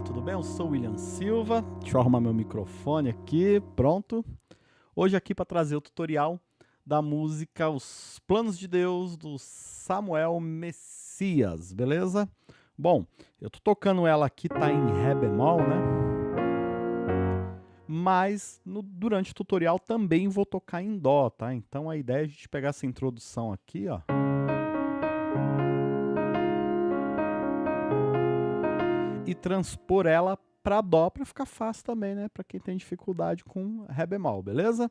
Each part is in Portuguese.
Olá, tudo bem? Eu sou o William Silva. Deixa eu arrumar meu microfone aqui, pronto. Hoje aqui para trazer o tutorial da música Os Planos de Deus do Samuel Messias, beleza? Bom, eu tô tocando ela aqui, tá em Ré bemol, né? Mas no, durante o tutorial também vou tocar em Dó, tá? Então a ideia é a gente pegar essa introdução aqui, ó. E transpor ela para Dó para ficar fácil também, né? Para quem tem dificuldade com Ré bemol, beleza?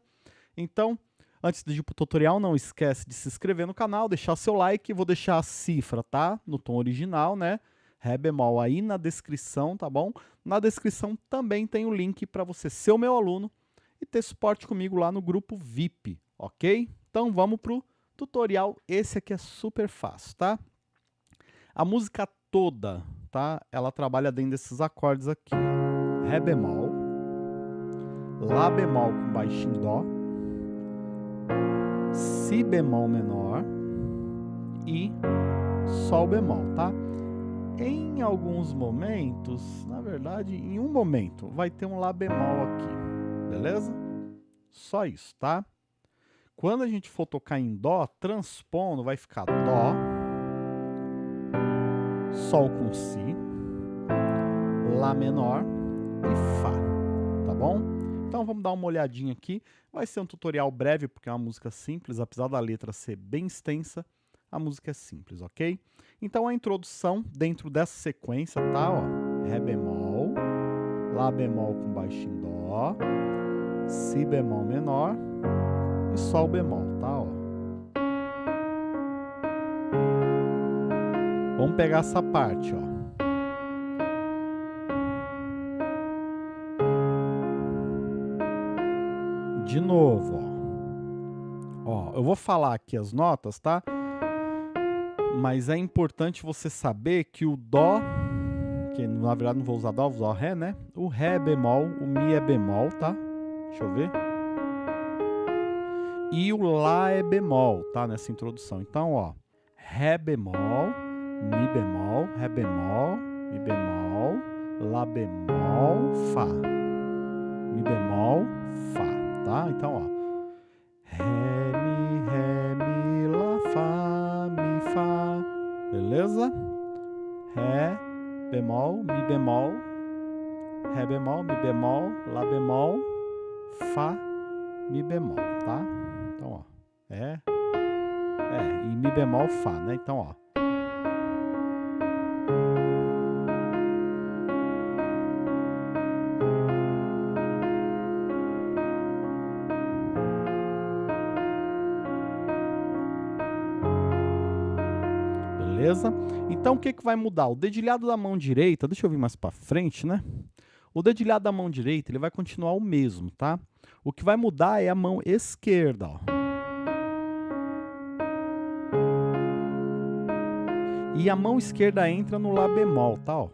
Então, antes de ir pro tutorial, não esquece de se inscrever no canal, deixar seu like, vou deixar a cifra, tá? No tom original, né? Ré bemol aí na descrição, tá bom? Na descrição também tem o link para você ser o meu aluno e ter suporte comigo lá no grupo VIP, ok? Então vamos pro tutorial, esse aqui é super fácil, tá? A música toda tá? Ela trabalha dentro desses acordes aqui. Ré bemol, Lá bemol com baixo em Dó, Si bemol menor e Sol bemol, tá? Em alguns momentos, na verdade, em um momento, vai ter um Lá bemol aqui, beleza? Só isso, tá? Quando a gente for tocar em Dó, transpondo, vai ficar Dó, Sol com Si, Lá menor e Fá, tá bom? Então vamos dar uma olhadinha aqui. Vai ser um tutorial breve, porque é uma música simples, apesar da letra ser bem extensa, a música é simples, ok? Então a introdução dentro dessa sequência tá, ó, Ré bemol, Lá bemol com baixo em Dó, Si bemol menor e Sol bemol, tá, ó. Vamos pegar essa parte, ó. De novo, ó. Ó, eu vou falar aqui as notas, tá? Mas é importante você saber que o Dó, que na verdade não vou usar Dó, vou usar Ré, né? O Ré é bemol, o Mi é bemol, tá? Deixa eu ver. E o Lá é bemol, tá? Nessa introdução. Então, ó. Ré bemol, Mi bemol, Ré bemol, Mi bemol, Lá bemol, Fá. Mi bemol, Fá, tá? Então, ó. Ré, Mi, Ré, Mi, Lá, Fá, Mi, Fá. Beleza? Ré, bemol, Mi bemol, Ré bemol, Mi bemol, Lá bemol, Fá, Mi bemol, tá? Então, ó. É. É, e Mi bemol, Fá, né? Então, ó. Beleza? Então o que, que vai mudar? O dedilhado da mão direita, deixa eu vir mais para frente, né? O dedilhado da mão direita ele vai continuar o mesmo, tá? O que vai mudar é a mão esquerda, ó. E a mão esquerda entra no Lá bemol, tá? Ó.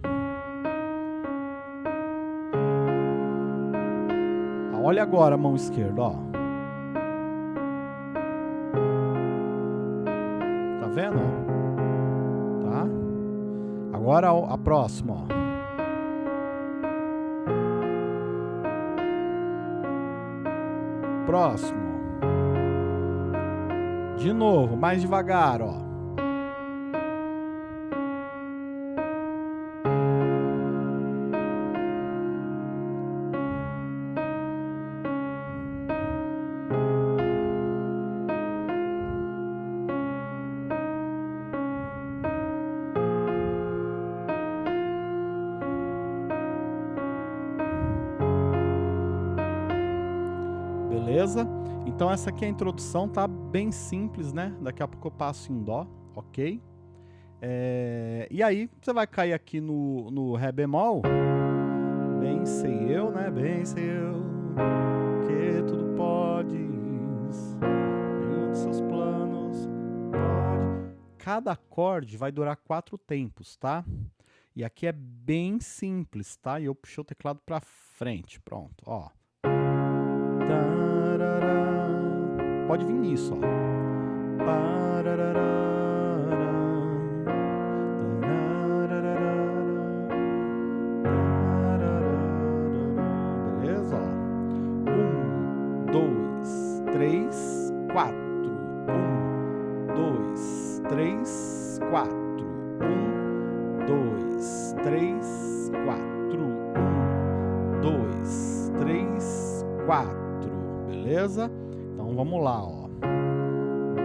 Olha agora a mão esquerda, ó. Tá vendo? Agora a próxima, ó. Próximo. De novo, mais devagar, ó. Beleza? Então essa aqui é a introdução, tá bem simples, né? Daqui a pouco eu passo em Dó, ok? É... E aí, você vai cair aqui no, no Ré bemol. Bem sei eu, né? Bem sei eu que tudo podes, nenhum de seus planos pode. Cada acorde vai durar quatro tempos, tá? E aqui é bem simples, tá? E eu puxei o teclado para frente, pronto, ó. Pode vir nisso, ó. Beleza? Um, dois, três, quatro. Um, dois, três, quatro. Um, dois, três, quatro. Um, dois, três, quatro. Beleza? Vamos lá, ó.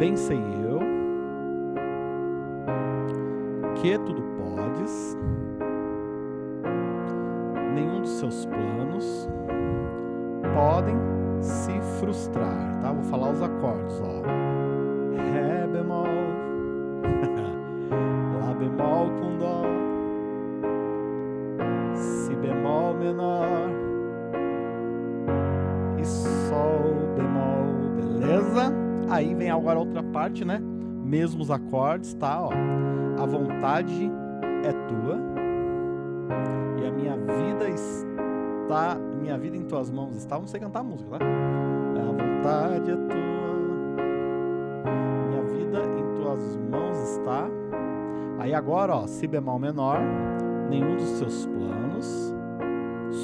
Bem sei eu que tudo podes, nenhum dos seus planos podem se frustrar, tá? Vou falar os acordes, ó. Ré bemol, Lá bemol com Dó, Si bemol menor Aí vem agora a outra parte, né? Mesmos acordes, tá? Ó. A vontade é tua e a minha vida está, minha vida em tuas mãos está. Não sei cantar música, tá? A vontade é tua, minha vida em tuas mãos está. Aí agora, ó, si bemol menor, nenhum dos seus planos,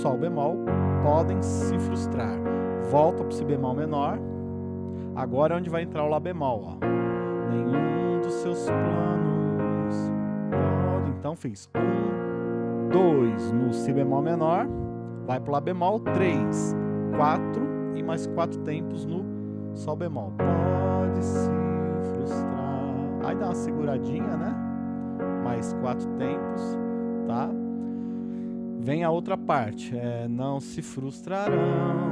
sol bemol, podem se frustrar. Volta para si bemol menor. Agora é onde vai entrar o lá bemol, ó. Nenhum dos seus planos pode. Então fiz um, dois no si bemol menor, vai para lá bemol, três, quatro e mais quatro tempos no sol bemol. Pode se frustrar. Aí dá uma seguradinha, né? Mais quatro tempos, tá? Vem a outra parte, é não se frustrarão,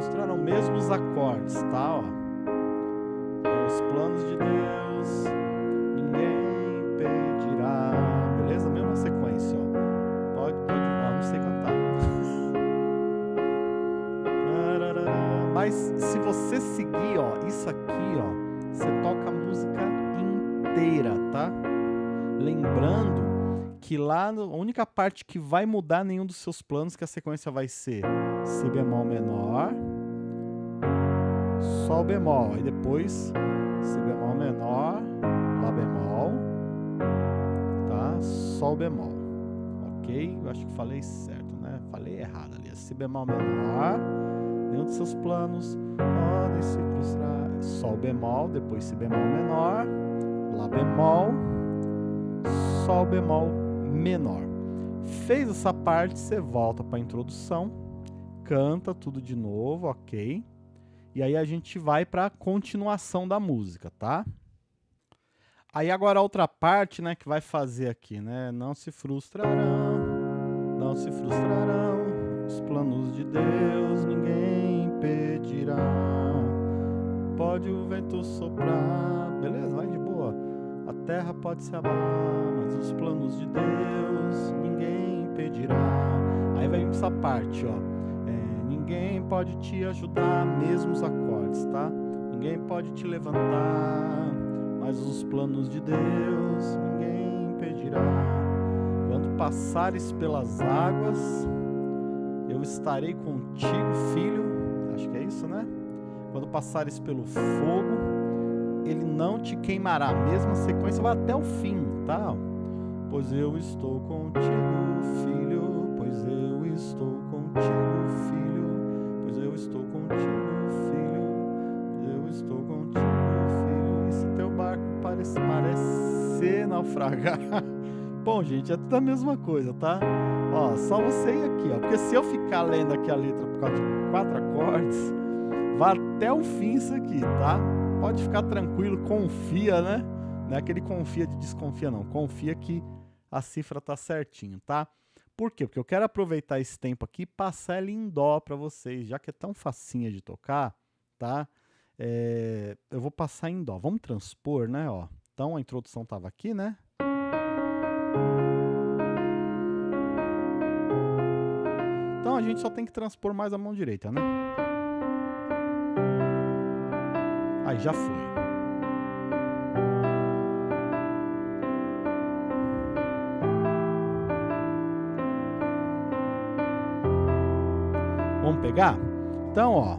frustrarão, mesmos acordes, tá? Ó. Os planos de Deus, ninguém impedirá, beleza? Mesma sequência, ó. Pode, pode, ah, não sei cantar. Mas se você seguir, ó, isso aqui, ó, você toca a música inteira, tá? Lembrando que lá a única parte que vai mudar nenhum dos seus planos que a sequência vai ser si bemol menor, sol bemol, e depois si bemol menor, lá bemol, tá? Sol bemol. OK? Eu acho que falei certo, né? Falei errado ali. Si bemol menor, nenhum dos seus planos podem se frustrar. Sol bemol, depois si bemol menor, lá bemol, sol bemol menor. Fez essa parte, você volta para a introdução, canta tudo de novo, ok? E aí a gente vai para a continuação da música, tá? Aí agora a outra parte, né, que vai fazer aqui, né? Não se frustrarão, não se frustrarão os planos de Deus, ninguém impedirá. Pode o vento soprar, beleza? Vai de boa. A terra pode se abalar, mas os planos de Deus ninguém impedirá. Aí vai essa parte, ó. Ninguém pode te ajudar, mesmo os acordes, tá? Ninguém pode te levantar, mas os planos de Deus ninguém impedirá. Quando passares pelas águas, eu estarei contigo, filho. Acho que é isso, né? Quando passares pelo fogo, ele não te queimará. Mesma sequência vai até o fim, tá? Pois eu estou contigo, filho. Pois eu estou contigo, filho. Eu estou contigo, filho. Eu estou contigo, filho. E se teu barco parece, parecer naufragar? Bom, gente, é tudo a mesma coisa, tá? Ó, só você ir aqui, ó. Porque se eu ficar lendo aqui a letra por causa de quatro acordes, vai até o fim isso aqui, tá? Pode ficar tranquilo, confia, né? Não é aquele confia de desconfia, não. Confia que a cifra tá certinho, tá? Por quê? Porque eu quero aproveitar esse tempo aqui e passar ela em dó para vocês, já que é tão facinha de tocar, tá? É, eu vou passar em dó. Vamos transpor, né? Ó. Então a introdução tava aqui, né? Então a gente só tem que transpor mais a mão direita, né? Aí já foi. Pegar? Então, ó,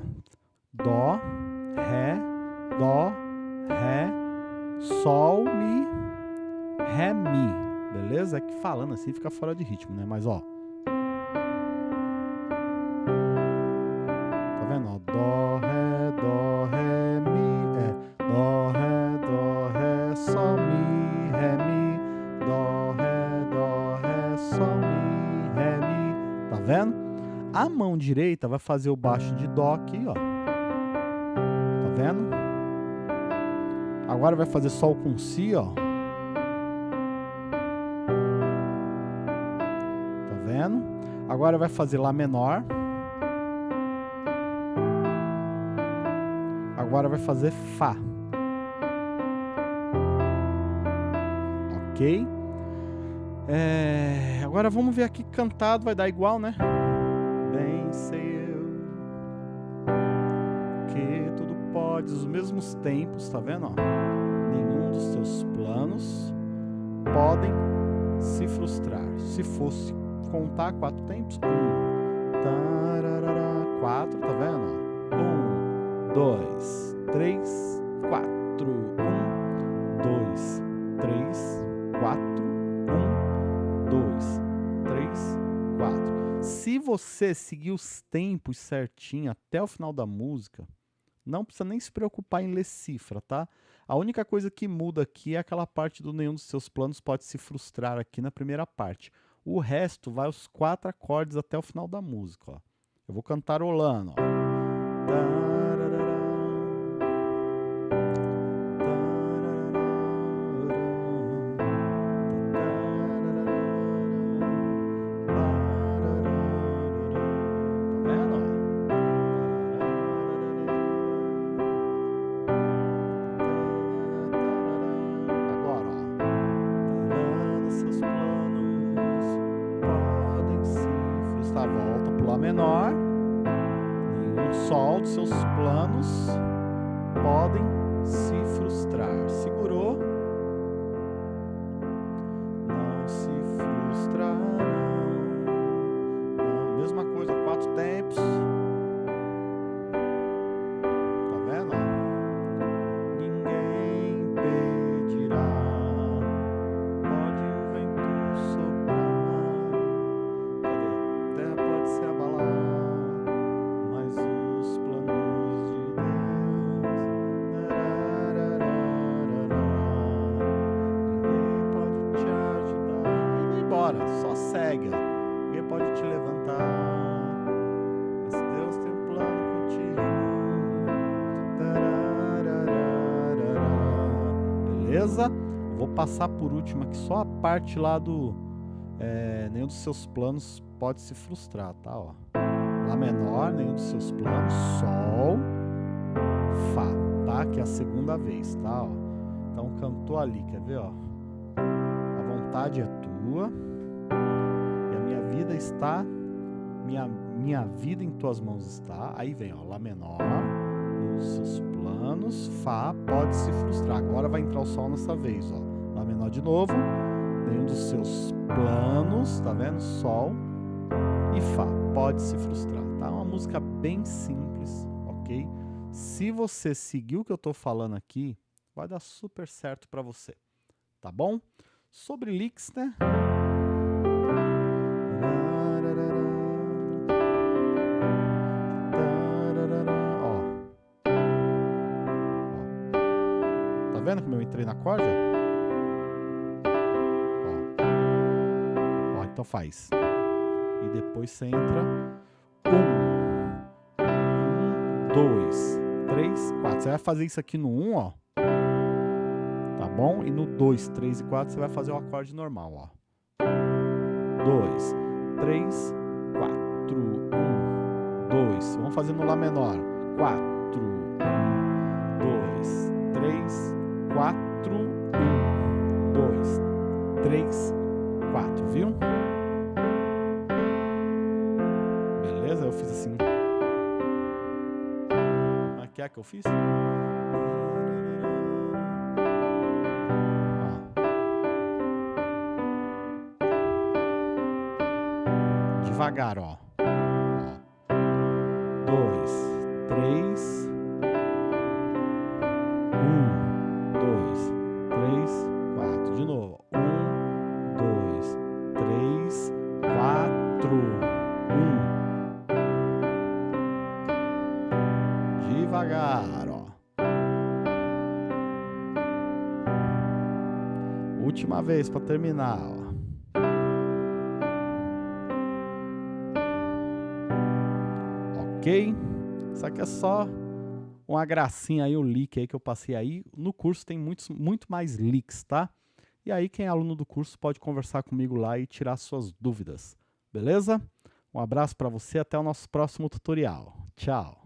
dó, ré, dó, ré, sol, mi, ré, mi. Beleza? É que falando assim fica fora de ritmo, né? Mas ó, direita vai fazer o baixo de Dó aqui, ó. Tá vendo? Agora vai fazer Sol com Si, ó. Tá vendo? Agora vai fazer Lá menor. Agora vai fazer Fá. Ok? É, agora vamos ver aqui cantado, vai dar igual, né? Bem sei eu que tudo pode, os mesmos tempos, tá vendo? Ó? Nenhum dos teus planos podem se frustrar. Se fosse contar quatro tempos, um, tararara, quatro, tá vendo? Um, dois, três, quatro, você seguir os tempos certinho até o final da música, não precisa nem se preocupar em ler cifra, tá? A única coisa que muda aqui é aquela parte do nenhum dos seus planos pode se frustrar aqui na primeira parte. O resto vai os quatro acordes até o final da música, ó. Eu vou cantarolando, ó. Beleza? Vou passar por último aqui só a parte lá do... É, nenhum dos seus planos pode se frustrar, tá? Ó. Lá menor, nenhum dos seus planos, Sol, Fá, tá? Que é a segunda vez, tá? Ó. Então cantou ali, quer ver? Ó? A vontade é tua vida está, minha, minha vida em tuas mãos está. Aí vem, ó, Lá menor, nos seus planos, Fá pode se frustrar. Agora vai entrar o Sol nessa vez, ó. Lá menor de novo, nenhum dos seus planos, tá vendo? Sol e Fá pode se frustrar, tá? Uma música bem simples, ok? Se você seguir o que eu tô falando aqui, vai dar super certo para você, tá bom? Sobre licks, né? Entrei na corda? Ó. Ó, então faz. E depois você entra. Um. Um, dois, três, quatro. Você vai fazer isso aqui no um, ó. Tá bom? E no dois, três e quatro você vai fazer o acorde normal, ó. Dois, três, quatro. Um, dois. Vamos fazer no Lá menor. Quatro. 4, 1, 2, 3, 4, viu? Beleza? Eu fiz assim. Ah, Aqui é que eu fiz? Devagar, ó. Devagar, ó. Última vez para terminar, ó. ok? Isso aqui é só uma gracinha aí, o leak aí que eu passei aí. No curso tem muitos, muito mais leaks, tá? E aí quem é aluno do curso pode conversar comigo lá e tirar suas dúvidas, beleza? Um abraço para você, até o nosso próximo tutorial. Tchau!